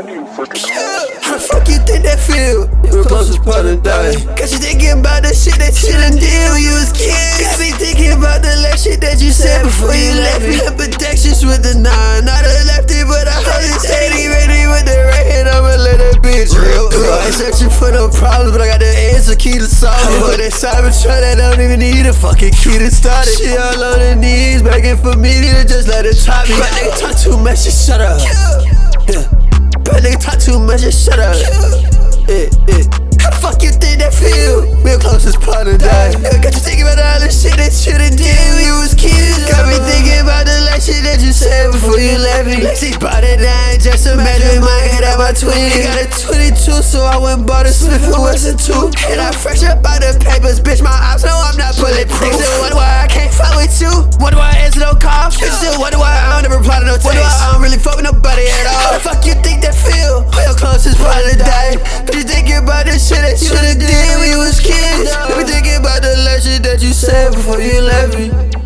How the fuck you think that feel? Your closest part of die. Got you thinking about the shit that you done when you was kids. Got me thinking about the last shit that you said before you left me. Ambidextrous with the nine, not a lefty, but I hold it steady, ready with the right hand. I'ma let that bitch rip. I ain't searching for no problems, but I got the answer, key to solve it. But that Cybertruck that don't even need a fucking key to start it. She all on her knees, begging for me to just let her top me. But nigga talk too much, just shut up. Yeah. Just shut up. Yeah, eh, yeah. How the fuck you think that feel? We're closest part of die. Got you thinking about all the shit that you done did when you was kids. Got me thinking about the last shit that you said before you left me. Lexi bought it down, just imagine my head at my twin. Got a 22, so I went bought a Smith and Wesson too. And I fresh up out the papers, bitch. My ops know I'm not bulletproof. Niggas wonder why I can't fuck with you. Wonder why I answer no calls. Bitch, wonder why I don't ever reply to no text. Wonder why I don't really fuck with nobody before you left me.